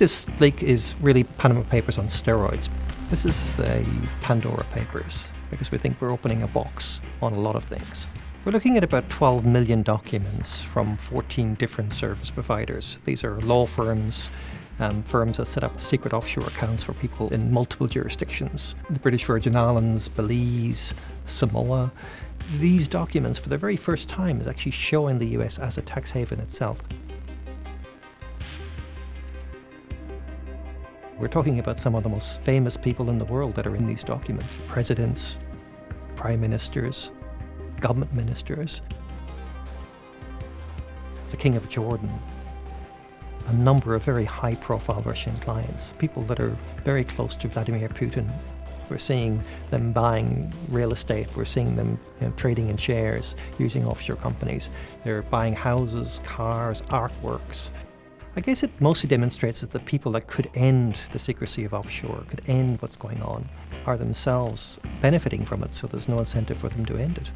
This leak is really Panama Papers on steroids. This is the Pandora Papers because we think we're opening a box on a lot of things. We're looking at about 12 million documents from 14 different service providers. These are law firms, um, firms that set up secret offshore accounts for people in multiple jurisdictions. The British Virgin Islands, Belize, Samoa. These documents, for the very first time, is actually showing the US as a tax haven itself. We're talking about some of the most famous people in the world that are in these documents. Presidents, prime ministers, government ministers, the King of Jordan, a number of very high-profile Russian clients, people that are very close to Vladimir Putin. We're seeing them buying real estate, we're seeing them you know, trading in shares, using offshore companies. They're buying houses, cars, artworks. I guess it mostly demonstrates that the people that could end the secrecy of offshore, could end what's going on, are themselves benefiting from it, so there's no incentive for them to end it.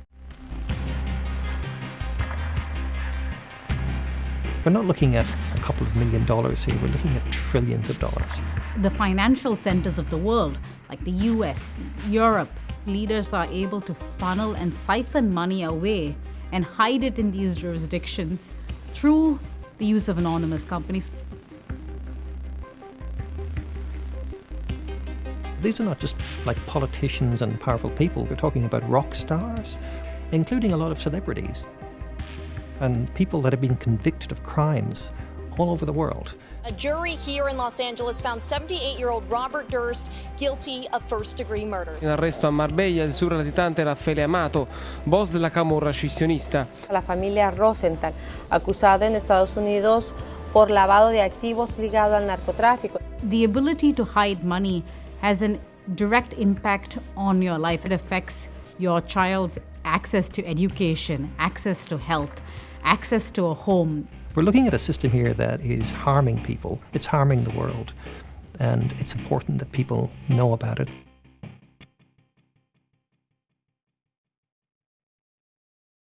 We're not looking at a couple of million dollars here, we're looking at trillions of dollars. The financial centers of the world, like the US, Europe, leaders are able to funnel and siphon money away and hide it in these jurisdictions through the use of anonymous companies. These are not just like politicians and powerful people, we're talking about rock stars, including a lot of celebrities and people that have been convicted of crimes all over the world. A jury here in Los Angeles found 78-year-old Robert Durst guilty of first-degree murder. In arresto a Marbella il surlatitante Raffaele Amato, boss della camorra scissionista. La familia Rosenthal, acusada en Estados Unidos por lavado de activos ligado al narcotráfico. The ability to hide money has a direct impact on your life. It affects your child's access to education, access to health, access to a home. We're looking at a system here that is harming people, it's harming the world, and it's important that people know about it.